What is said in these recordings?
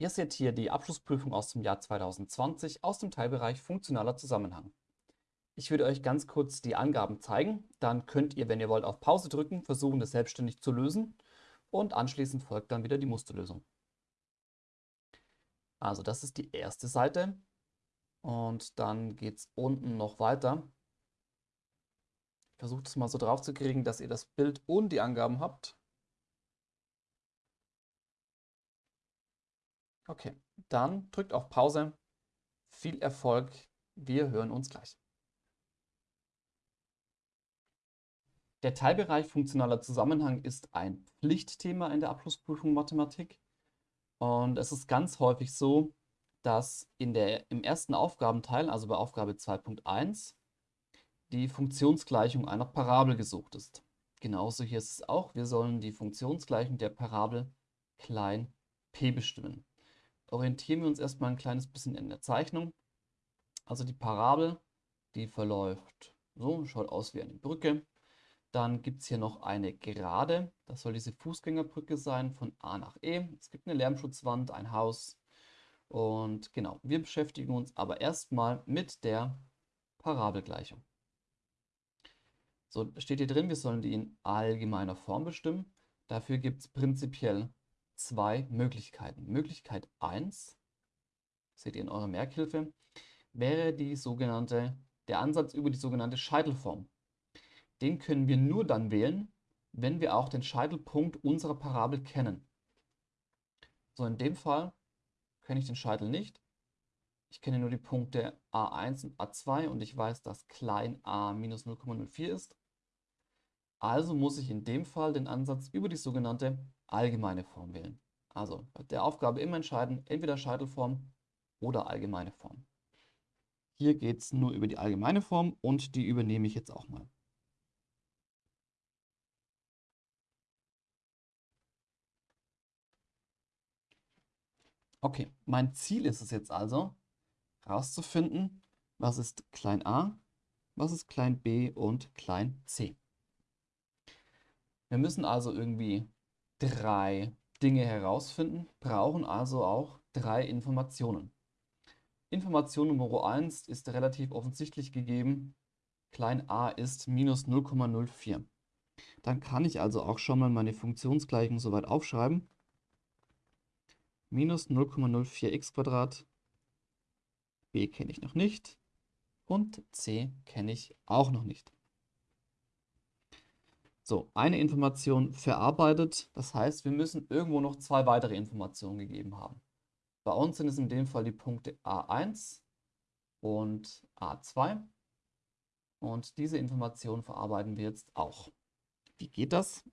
Ihr seht hier die Abschlussprüfung aus dem Jahr 2020 aus dem Teilbereich Funktionaler Zusammenhang. Ich würde euch ganz kurz die Angaben zeigen, dann könnt ihr, wenn ihr wollt, auf Pause drücken, versuchen das selbstständig zu lösen und anschließend folgt dann wieder die Musterlösung. Also das ist die erste Seite und dann geht es unten noch weiter. Versucht es mal so drauf zu kriegen, dass ihr das Bild und die Angaben habt. Okay, dann drückt auf Pause. Viel Erfolg. Wir hören uns gleich. Der Teilbereich funktionaler Zusammenhang ist ein Pflichtthema in der Abschlussprüfung Mathematik. Und es ist ganz häufig so, dass in der, im ersten Aufgabenteil, also bei Aufgabe 2.1, die Funktionsgleichung einer Parabel gesucht ist. Genauso hier ist es auch, wir sollen die Funktionsgleichung der Parabel klein p bestimmen orientieren wir uns erstmal ein kleines bisschen in der Zeichnung. Also die Parabel, die verläuft so, schaut aus wie eine Brücke. Dann gibt es hier noch eine Gerade, das soll diese Fußgängerbrücke sein von A nach E. Es gibt eine Lärmschutzwand, ein Haus und genau, wir beschäftigen uns aber erstmal mit der Parabelgleichung. So, steht hier drin, wir sollen die in allgemeiner Form bestimmen. Dafür gibt es prinzipiell zwei Möglichkeiten. Möglichkeit 1, seht ihr in eurer Merkhilfe, wäre die sogenannte, der Ansatz über die sogenannte Scheitelform. Den können wir nur dann wählen, wenn wir auch den Scheitelpunkt unserer Parabel kennen. So, in dem Fall kenne ich den Scheitel nicht. Ich kenne nur die Punkte a1 und a2 und ich weiß, dass klein a minus 0,04 ist. Also muss ich in dem Fall den Ansatz über die sogenannte allgemeine Form wählen. Also der Aufgabe immer entscheiden, entweder Scheitelform oder allgemeine Form. Hier geht es nur über die allgemeine Form und die übernehme ich jetzt auch mal. Okay, mein Ziel ist es jetzt also, herauszufinden, was ist klein a, was ist klein b und klein c. Wir müssen also irgendwie drei Dinge herausfinden, brauchen also auch drei Informationen. Information Nummer 1 ist relativ offensichtlich gegeben. Klein a ist minus 0,04. Dann kann ich also auch schon mal meine Funktionsgleichung soweit aufschreiben. Minus 0,04x b kenne ich noch nicht und c kenne ich auch noch nicht. So, eine Information verarbeitet, das heißt, wir müssen irgendwo noch zwei weitere Informationen gegeben haben. Bei uns sind es in dem Fall die Punkte A1 und A2 und diese Information verarbeiten wir jetzt auch. Wie geht das?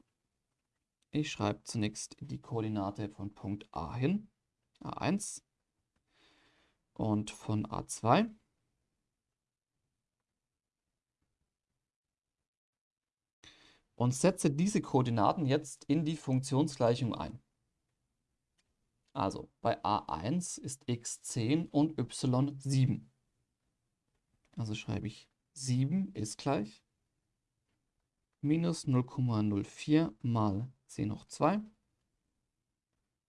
Ich schreibe zunächst die Koordinate von Punkt A hin, A1 und von A2 und setze diese Koordinaten jetzt in die Funktionsgleichung ein. Also bei a1 ist x 10 und y 7. Also schreibe ich 7 ist gleich minus 0,04 mal c hoch 2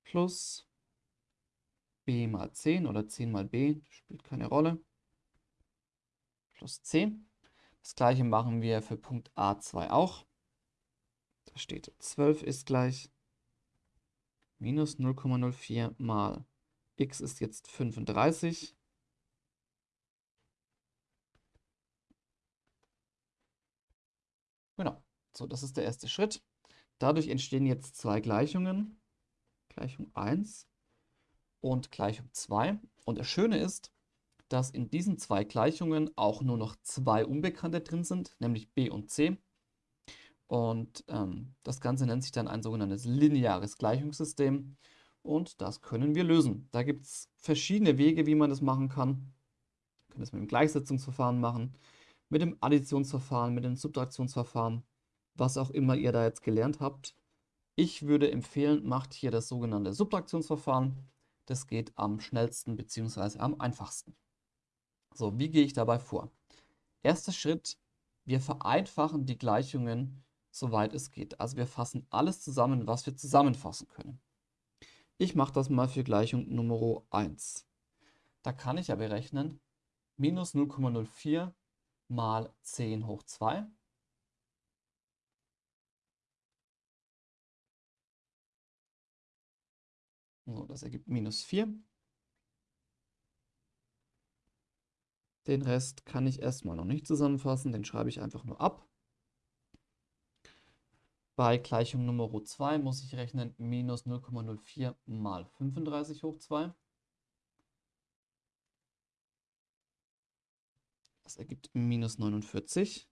plus b mal 10 oder 10 mal b, spielt keine Rolle, plus 10. Das gleiche machen wir für Punkt A2 auch. Da steht 12 ist gleich minus 0,04 mal x ist jetzt 35. Genau, so das ist der erste Schritt. Dadurch entstehen jetzt zwei Gleichungen, Gleichung 1 und Gleichung 2. Und das Schöne ist, dass in diesen zwei Gleichungen auch nur noch zwei Unbekannte drin sind, nämlich b und c. Und ähm, das Ganze nennt sich dann ein sogenanntes lineares Gleichungssystem. Und das können wir lösen. Da gibt es verschiedene Wege, wie man das machen kann. Wir können das mit dem Gleichsetzungsverfahren machen, mit dem Additionsverfahren, mit dem Subtraktionsverfahren, was auch immer ihr da jetzt gelernt habt. Ich würde empfehlen, macht hier das sogenannte Subtraktionsverfahren. Das geht am schnellsten bzw. am einfachsten. So, wie gehe ich dabei vor? Erster Schritt, wir vereinfachen die Gleichungen soweit es geht. Also wir fassen alles zusammen, was wir zusammenfassen können. Ich mache das mal für Gleichung Nummer 1. Da kann ich ja berechnen, minus 0,04 mal 10 hoch 2. So, das ergibt minus 4. Den Rest kann ich erstmal noch nicht zusammenfassen, den schreibe ich einfach nur ab. Bei Gleichung Nummer 2 muss ich rechnen minus 0,04 mal 35 hoch 2. Das ergibt minus 49.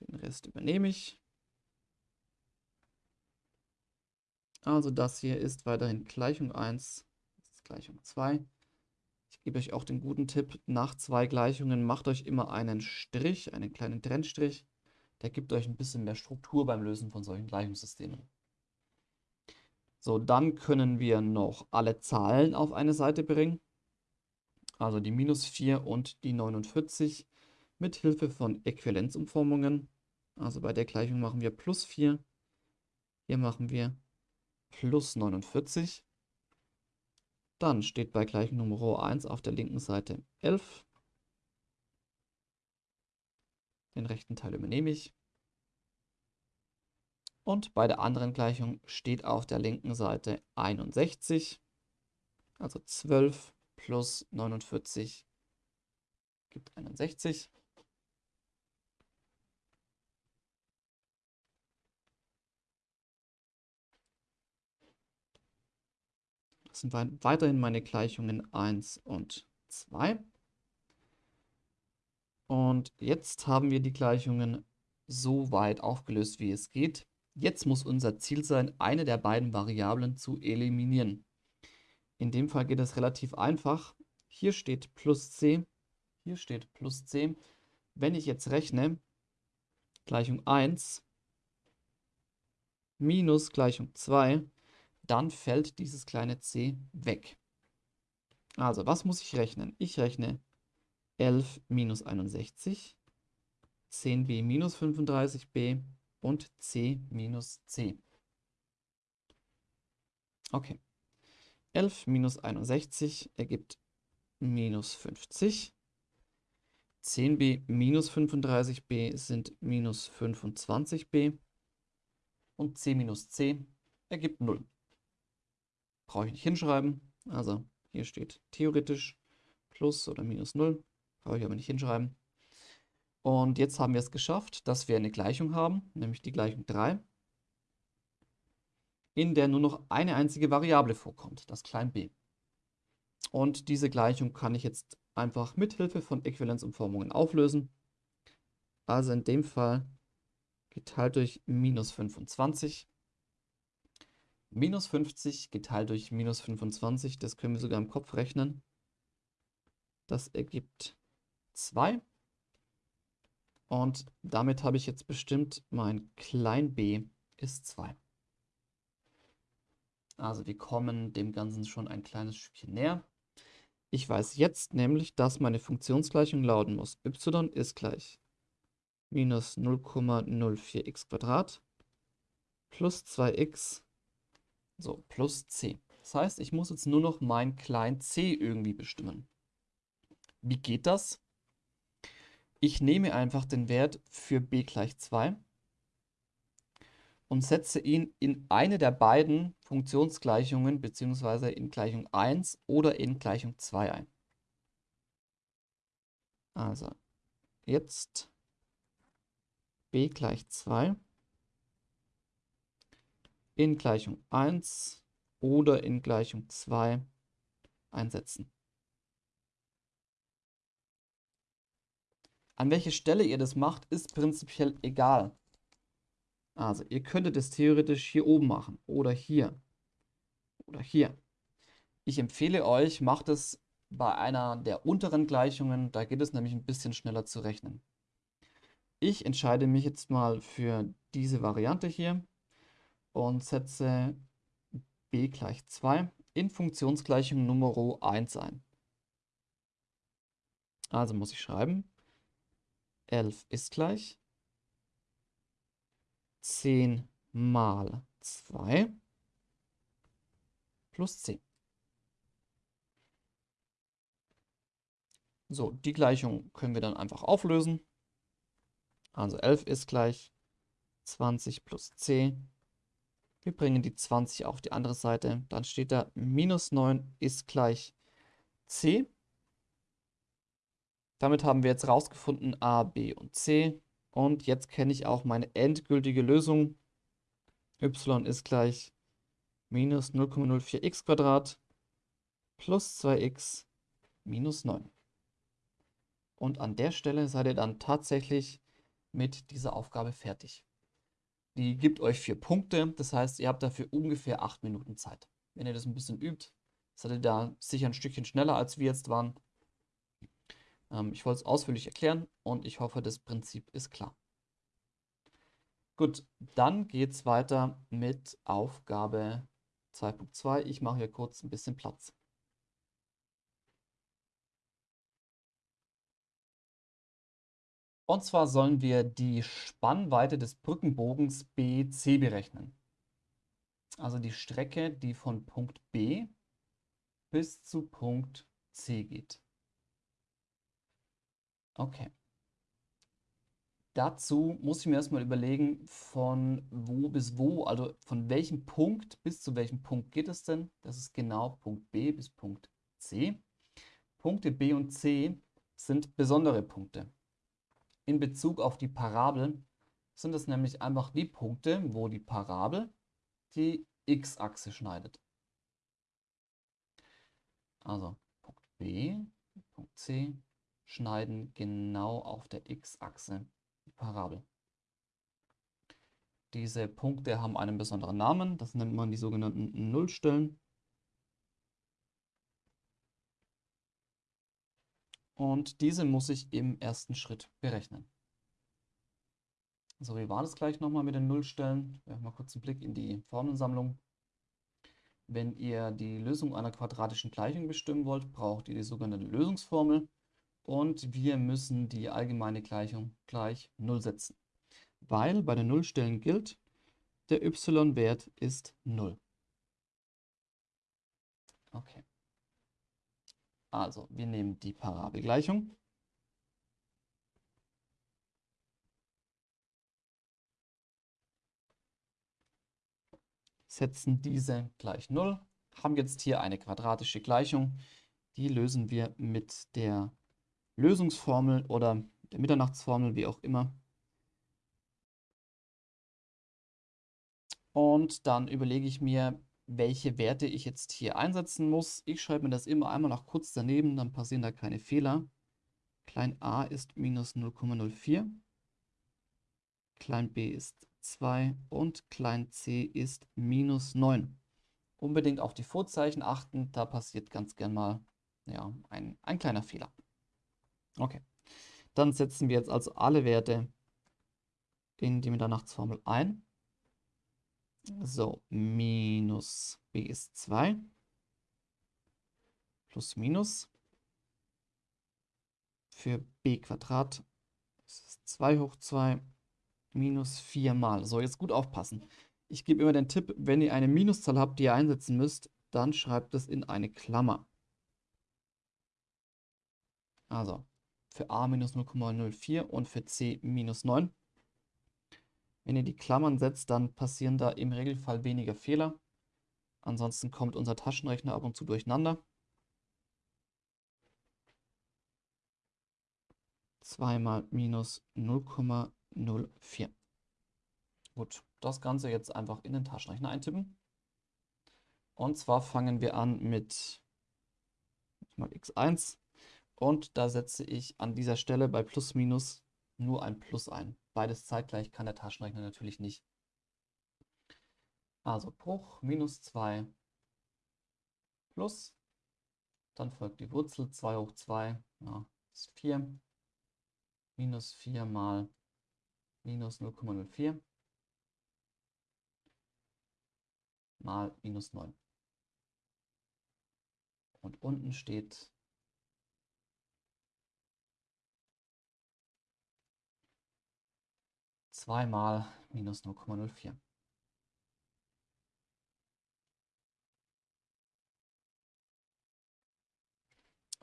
Den Rest übernehme ich. Also das hier ist weiterhin Gleichung 1, das ist Gleichung 2. Ich gebe euch auch den guten Tipp, nach zwei Gleichungen macht euch immer einen Strich, einen kleinen Trennstrich. Der gibt euch ein bisschen mehr Struktur beim Lösen von solchen Gleichungssystemen. So, dann können wir noch alle Zahlen auf eine Seite bringen. Also die minus 4 und die 49 mit Hilfe von Äquivalenzumformungen. Also bei der Gleichung machen wir plus 4. Hier machen wir plus 49. Dann steht bei Gleichung Nummer 1 auf der linken Seite 11. Den rechten Teil übernehme ich. Und bei der anderen Gleichung steht auf der linken Seite 61. Also 12 plus 49 gibt 61. Das sind weiterhin meine Gleichungen 1 und 2. Und jetzt haben wir die Gleichungen so weit aufgelöst, wie es geht. Jetzt muss unser Ziel sein, eine der beiden Variablen zu eliminieren. In dem Fall geht es relativ einfach. Hier steht plus c, hier steht plus c. Wenn ich jetzt rechne, Gleichung 1 minus Gleichung 2, dann fällt dieses kleine c weg. Also, was muss ich rechnen? Ich rechne 11 minus 61, 10b minus 35b und c minus c. Okay. 11 minus 61 ergibt minus 50. 10b minus 35b sind minus 25b. Und c minus c ergibt 0. Brauche ich nicht hinschreiben. Also hier steht theoretisch plus oder minus 0. Brauche ich aber nicht hinschreiben. Und jetzt haben wir es geschafft, dass wir eine Gleichung haben, nämlich die Gleichung 3, in der nur noch eine einzige Variable vorkommt, das klein b. Und diese Gleichung kann ich jetzt einfach mit Hilfe von Äquivalenzumformungen auflösen. Also in dem Fall geteilt durch minus 25 Minus 50 geteilt durch minus 25, das können wir sogar im Kopf rechnen. Das ergibt 2. Und damit habe ich jetzt bestimmt, mein klein b ist 2. Also wir kommen dem Ganzen schon ein kleines Stückchen näher. Ich weiß jetzt nämlich, dass meine Funktionsgleichung lauten muss. y ist gleich minus 0,04x plus 2x so, plus c. Das heißt, ich muss jetzt nur noch mein klein c irgendwie bestimmen. Wie geht das? Ich nehme einfach den Wert für b gleich 2 und setze ihn in eine der beiden Funktionsgleichungen bzw. in Gleichung 1 oder in Gleichung 2 ein. Also, jetzt b gleich 2 in Gleichung 1 oder in Gleichung 2 einsetzen. An welche Stelle ihr das macht, ist prinzipiell egal. Also ihr könntet es theoretisch hier oben machen oder hier oder hier. Ich empfehle euch, macht es bei einer der unteren Gleichungen, da geht es nämlich ein bisschen schneller zu rechnen. Ich entscheide mich jetzt mal für diese Variante hier und setze b gleich 2 in Funktionsgleichung Nummer 1 ein. Also muss ich schreiben, 11 ist gleich 10 mal 2 plus c. So, die Gleichung können wir dann einfach auflösen. Also 11 ist gleich 20 plus c. Wir bringen die 20 auf die andere Seite. Dann steht da minus 9 ist gleich c. Damit haben wir jetzt rausgefunden a, b und c. Und jetzt kenne ich auch meine endgültige Lösung. y ist gleich minus 0,04x plus 2x minus 9. Und an der Stelle seid ihr dann tatsächlich mit dieser Aufgabe fertig. Die gibt euch vier Punkte, das heißt, ihr habt dafür ungefähr acht Minuten Zeit. Wenn ihr das ein bisschen übt, seid ihr da sicher ein Stückchen schneller, als wir jetzt waren. Ähm, ich wollte es ausführlich erklären und ich hoffe, das Prinzip ist klar. Gut, dann geht es weiter mit Aufgabe 2.2. Ich mache hier kurz ein bisschen Platz. Und zwar sollen wir die Spannweite des Brückenbogens BC berechnen. Also die Strecke, die von Punkt B bis zu Punkt C geht. Okay. Dazu muss ich mir erstmal überlegen, von wo bis wo, also von welchem Punkt bis zu welchem Punkt geht es denn? Das ist genau Punkt B bis Punkt C. Punkte B und C sind besondere Punkte. In Bezug auf die Parabel sind es nämlich einfach die Punkte, wo die Parabel die x-Achse schneidet. Also Punkt B, Punkt C schneiden genau auf der x-Achse die Parabel. Diese Punkte haben einen besonderen Namen, das nennt man die sogenannten Nullstellen. Und diese muss ich im ersten Schritt berechnen. So, wie war das gleich nochmal mit den Nullstellen? Wir mal kurz einen Blick in die Formelsammlung. Wenn ihr die Lösung einer quadratischen Gleichung bestimmen wollt, braucht ihr die sogenannte Lösungsformel. Und wir müssen die allgemeine Gleichung gleich 0 setzen. Weil bei den Nullstellen gilt, der y-Wert ist 0. Okay. Also, wir nehmen die Parabelgleichung. Setzen diese gleich 0. Haben jetzt hier eine quadratische Gleichung. Die lösen wir mit der Lösungsformel oder der Mitternachtsformel, wie auch immer. Und dann überlege ich mir, welche Werte ich jetzt hier einsetzen muss. Ich schreibe mir das immer einmal noch kurz daneben, dann passieren da keine Fehler. Klein a ist minus 0,04. Klein b ist 2 und klein c ist minus 9. Unbedingt auf die Vorzeichen achten, da passiert ganz gern mal ja, ein, ein kleiner Fehler. Okay, dann setzen wir jetzt also alle Werte in die Mitternachtsformel ein. So, minus b ist 2. Plus minus. Für b Quadrat ist 2 hoch 2 minus 4 mal. So, jetzt gut aufpassen. Ich gebe immer den Tipp, wenn ihr eine Minuszahl habt, die ihr einsetzen müsst, dann schreibt es in eine Klammer. Also, für a minus 0,04 und für c minus 9. Wenn ihr die Klammern setzt, dann passieren da im Regelfall weniger Fehler. Ansonsten kommt unser Taschenrechner ab und zu durcheinander. 2 mal minus 0,04. Gut, das Ganze jetzt einfach in den Taschenrechner eintippen. Und zwar fangen wir an mit mal x1 und da setze ich an dieser Stelle bei plus minus nur ein Plus ein. Beides zeitgleich kann der Taschenrechner natürlich nicht. Also Bruch minus 2 plus, dann folgt die Wurzel 2 hoch 2, ja, ist 4, minus 4 mal minus 0,04 mal minus 9. Und unten steht 2 mal minus 0,04.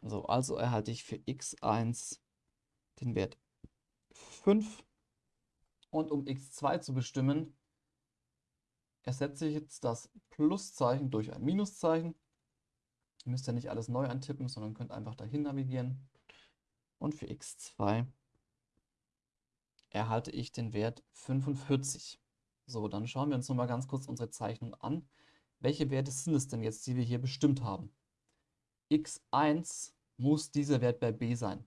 So, also erhalte ich für x1 den Wert 5. Und um x2 zu bestimmen, ersetze ich jetzt das Pluszeichen durch ein Minuszeichen. Ihr müsst ja nicht alles neu antippen, sondern könnt einfach dahin navigieren. Und für x2 erhalte ich den Wert 45. So, dann schauen wir uns nochmal ganz kurz unsere Zeichnung an. Welche Werte sind es denn jetzt, die wir hier bestimmt haben? x1 muss dieser Wert bei b sein.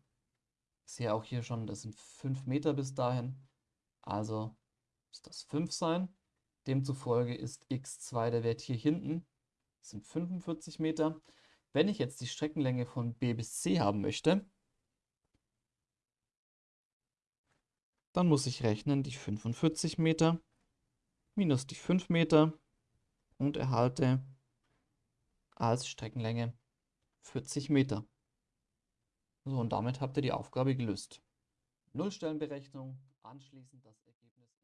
Ich sehe auch hier schon, das sind 5 Meter bis dahin. Also muss das 5 sein. Demzufolge ist x2 der Wert hier hinten. Das sind 45 Meter. Wenn ich jetzt die Streckenlänge von b bis c haben möchte, dann muss ich rechnen die 45 Meter minus die 5 Meter und erhalte als Streckenlänge 40 Meter. So, und damit habt ihr die Aufgabe gelöst. Nullstellenberechnung, anschließend das Ergebnis.